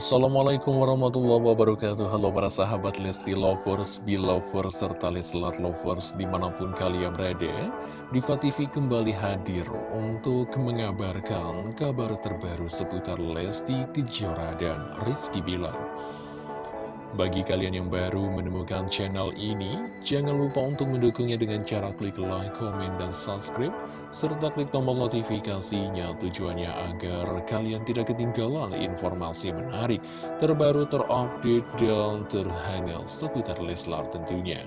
Assalamualaikum warahmatullahi wabarakatuh. Halo para sahabat Lesti Lovers, Belovers, serta Leslar Lovers di mana pun kalian berada Diva TV kembali hadir untuk mengabarkan kabar terbaru seputar Lesti Kejora dan Rizky Bilar. Bagi kalian yang baru menemukan channel ini, jangan lupa untuk mendukungnya dengan cara klik like, komen, dan subscribe, serta klik tombol notifikasinya tujuannya agar kalian tidak ketinggalan informasi menarik, terbaru, terupdate, dan terhangat seputar Leslar tentunya.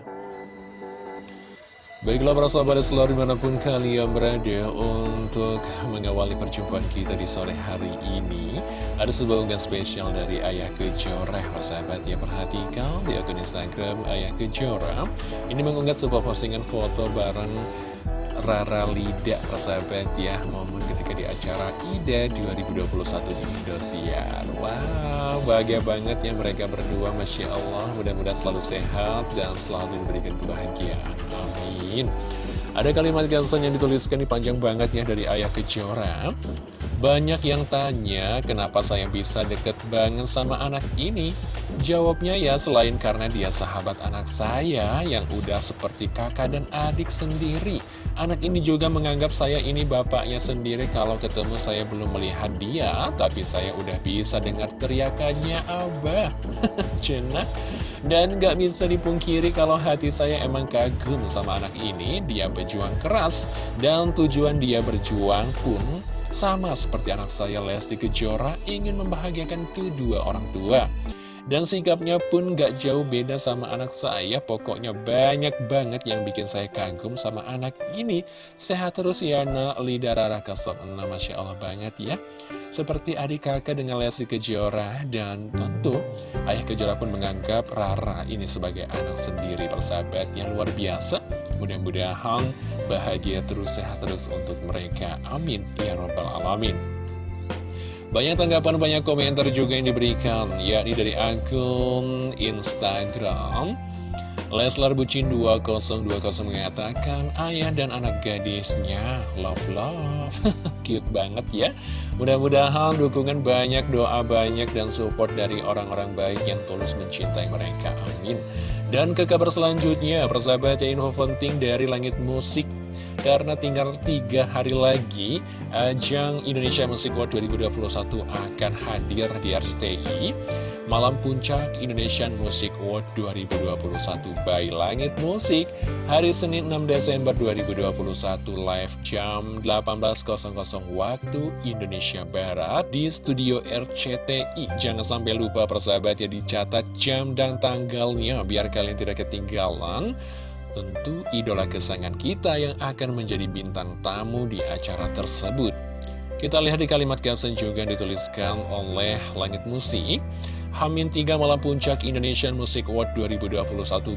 Baiklah para sahabat selalu di mana pun kalian berada untuk mengawali perjumpaan kita di sore hari ini Ada sebuah unggahan spesial dari Ayah Kejora Persahabat ya perhatikan di akun Instagram Ayah Kejora Ini mengunggah sebuah postingan foto bareng Rara Lida persahabat ya Momen ketika di acara IDA 2021 di Indosiar. Wow bahagia banget ya mereka berdua Masya Allah. Mudah-mudahan selalu sehat dan selalu diberikan kebahagiaan. Amin. Ada kalimat caption yang dituliskan di panjang banget ya dari Ayah Kejora banyak yang tanya kenapa saya bisa deket banget sama anak ini? Jawabnya ya selain karena dia sahabat anak saya yang udah seperti kakak dan adik sendiri. Anak ini juga menganggap saya ini bapaknya sendiri kalau ketemu saya belum melihat dia Tapi saya udah bisa dengar teriakannya Abah. Cenah Dan gak bisa dipungkiri kalau hati saya emang kagum sama anak ini. Dia berjuang keras dan tujuan dia berjuang pun sama seperti anak saya Lesti Kejora ingin membahagiakan kedua orang tua. Dan sikapnya pun gak jauh beda sama anak saya. Pokoknya banyak banget yang bikin saya kagum sama anak ini. Sehat terus ya nak. Lida Rara 06 Masya Allah banget ya Seperti adik kakak dengan Lesti Kejora Dan tentu Ayah Kejora pun menganggap Rara ini sebagai anak sendiri Persahabatnya luar biasa Mudah-mudahan bahagia terus sehat terus untuk mereka. Amin. Ya Rabbal Alamin. Banyak tanggapan, banyak komentar juga yang diberikan, yakni dari akun Instagram. Leslar Bucin 2020 mengatakan, ayah dan anak gadisnya love-love. Cute banget ya. Mudah-mudahan dukungan banyak, doa banyak, dan support dari orang-orang baik yang tulus mencintai mereka. Amin. Dan ke kabar selanjutnya, persahabat info penting dari Langit Musik karena tinggal tiga hari lagi ajang Indonesia Music World 2021 akan hadir di RCTI Malam Puncak Indonesian Music World 2021 by Langit Musik Hari Senin 6 Desember 2021 live jam 18.00 waktu Indonesia Barat di studio RCTI Jangan sampai lupa persahabat ya dicatat jam dan tanggalnya biar kalian tidak ketinggalan. Tentu idola kesayangan kita yang akan menjadi bintang tamu di acara tersebut. Kita lihat di kalimat caption juga dituliskan oleh Langit Musik Hamin 3 Malam Puncak Indonesian Music Award 2021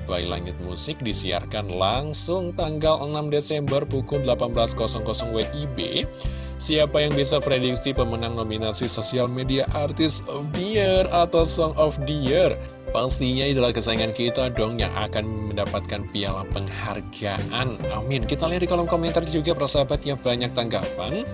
by Langit Musik disiarkan langsung tanggal 6 Desember pukul 18.00 WIB. Siapa yang bisa prediksi pemenang nominasi sosial media artis of the year atau song of the year? Pastinya idola kesayangan kita dong yang akan mendapatkan piala penghargaan. Amin. Kita lihat di kolom komentar juga persahabat yang banyak tanggapan.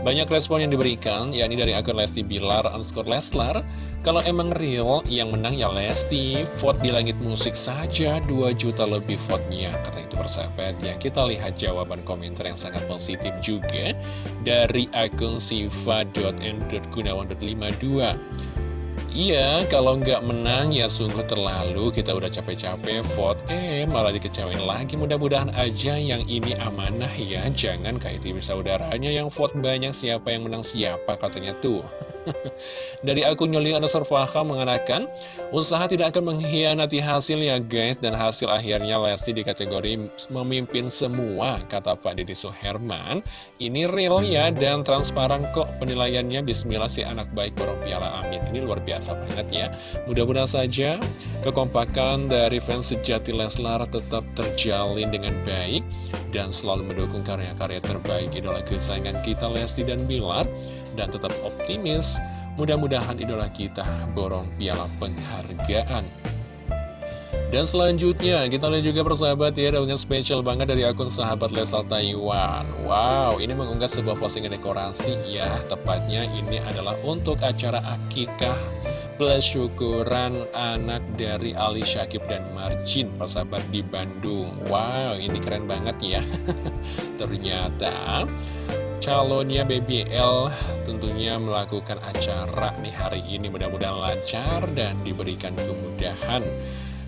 Banyak respon yang diberikan, yakni dari akun Lesti Bilar underscore Leslar. Kalau emang real, yang menang ya Lesti. Vote di langit musik saja, 2 juta lebih vote-nya. Kata itu persahabat ya. Kita lihat jawaban komentar yang sangat positif juga dari akun siva.n.gunawan.52. Iya, kalau nggak menang ya sungguh terlalu kita udah capek-capek vote, eh malah dikecewain lagi. Mudah-mudahan aja yang ini amanah ya, jangan kayak TV saudaranya yang vote banyak siapa yang menang siapa katanya tuh. Dari akun Nyoli Anasar Faham mengatakan, usaha tidak akan mengkhianati hasilnya guys, dan hasil akhirnya Lesti di kategori memimpin semua, kata Pak Deddy Suherman. Ini real ya, dan transparan kok penilaiannya, bismillah si anak baik borong piala amin. Ini luar biasa banget ya. Mudah-mudahan saja kekompakan dari fans sejati Leslar tetap terjalin dengan baik, dan selalu mendukung karya-karya terbaik idola kesayangan kita Lesti dan Bilar, dan tetap optimis Mudah-mudahan idola kita borong piala penghargaan. Dan selanjutnya, kita lihat juga persahabat ya, dengan spesial banget dari akun sahabat Lesal Taiwan. Wow, ini mengunggah sebuah postingan dekorasi ya, tepatnya ini adalah untuk acara akikah plus syukuran anak dari Ali Syakib dan Marjin, persahabat di Bandung. Wow, ini keren banget ya. Ternyata calonnya BBL tentunya melakukan acara nih hari ini mudah-mudahan lancar dan diberikan kemudahan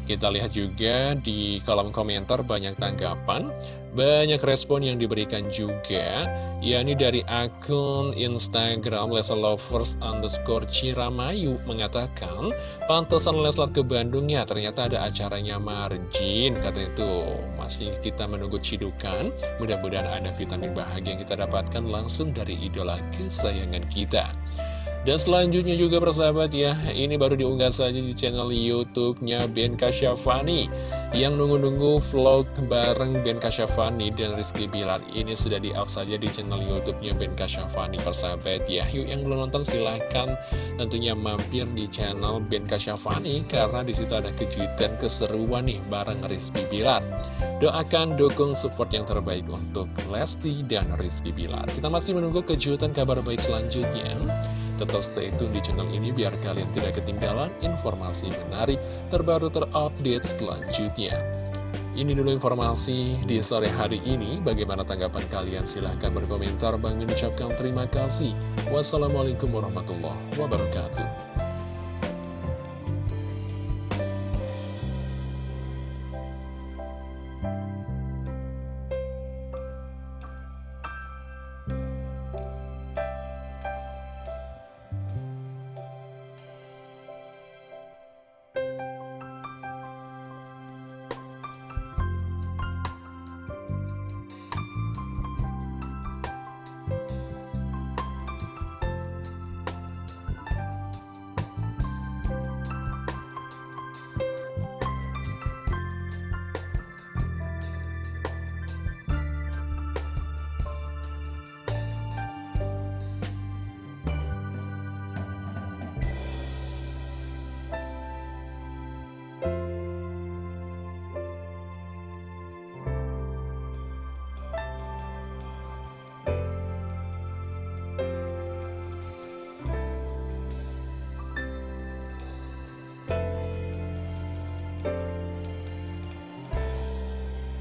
kita lihat juga di kolom komentar banyak tanggapan, banyak respon yang diberikan juga, yakni dari akun Instagram Leslar Lovers underscore Ciramayu mengatakan, pantesan Leslar ke Bandung ya, ternyata ada acaranya margin, kata itu. Masih kita menunggu cidukan, mudah-mudahan ada vitamin bahagia yang kita dapatkan langsung dari idola kesayangan kita. Dan selanjutnya juga persahabat ya, ini baru diunggah saja di channel YouTube-nya Ben Kasyafani yang nunggu-nunggu vlog bareng Ben Kasyafani dan Rizky Bilar. Ini sudah di-up saja di channel YouTube-nya Ben Kasyafani persahabat ya. Yuk yang belum nonton silahkan tentunya mampir di channel Ben Kasyafani karena di situ ada kejutan keseruan nih bareng Rizky Bilar. Doakan, dukung, support yang terbaik untuk Lesti dan Rizky Bilar. Kita masih menunggu kejutan kabar baik selanjutnya. Tetap stay tune di channel ini biar kalian tidak ketinggalan informasi menarik terbaru terupdate selanjutnya. Ini dulu informasi di sore hari ini. Bagaimana tanggapan kalian? Silahkan berkomentar. Bang ucapkan terima kasih. Wassalamualaikum warahmatullahi wabarakatuh.